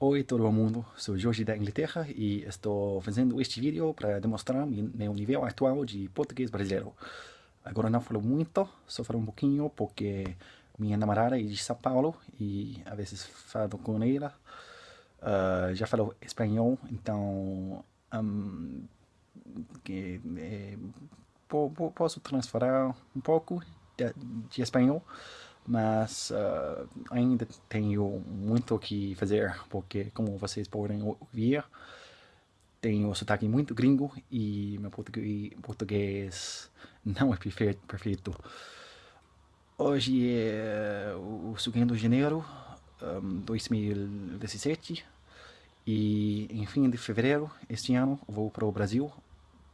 Oi todo mundo, sou Jorge da Inglaterra e estou fazendo este vídeo para demonstrar meu nível atual de português brasileiro. Agora não falo muito, só falo um pouquinho porque minha namorada é de São Paulo e às vezes falo com ela. Uh, já falo espanhol, então um, que, é, posso transferir um pouco de, de espanhol mas uh, ainda tenho muito o que fazer, porque como vocês podem ouvir, tenho sotaque muito gringo e meu português não é perfeito. Hoje é o segundo de janeiro de 2017 e em fim de fevereiro este ano vou para o Brasil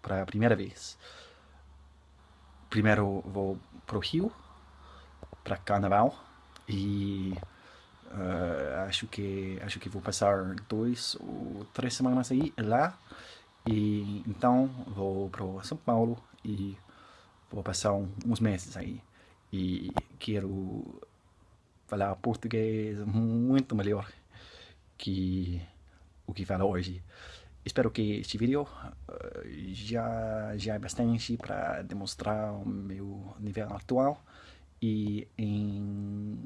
para a primeira vez. Primeiro vou para o Rio para carnaval e uh, acho que acho que vou passar dois ou três semanas aí lá. E então vou para São Paulo e vou passar uns meses aí. E quero falar português muito melhor que o que falo hoje. Espero que este vídeo uh, já, já é bastante para demonstrar o meu nível atual e em,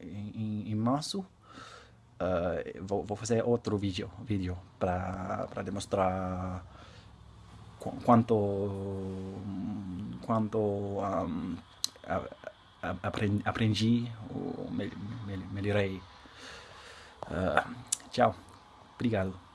em, em março uh, vou, vou, fazer outro vídeo, vídeo para demonstrar qu quanto, quanto um, aprendi, aprendi ou melhorei. Uh, tchau, obrigado.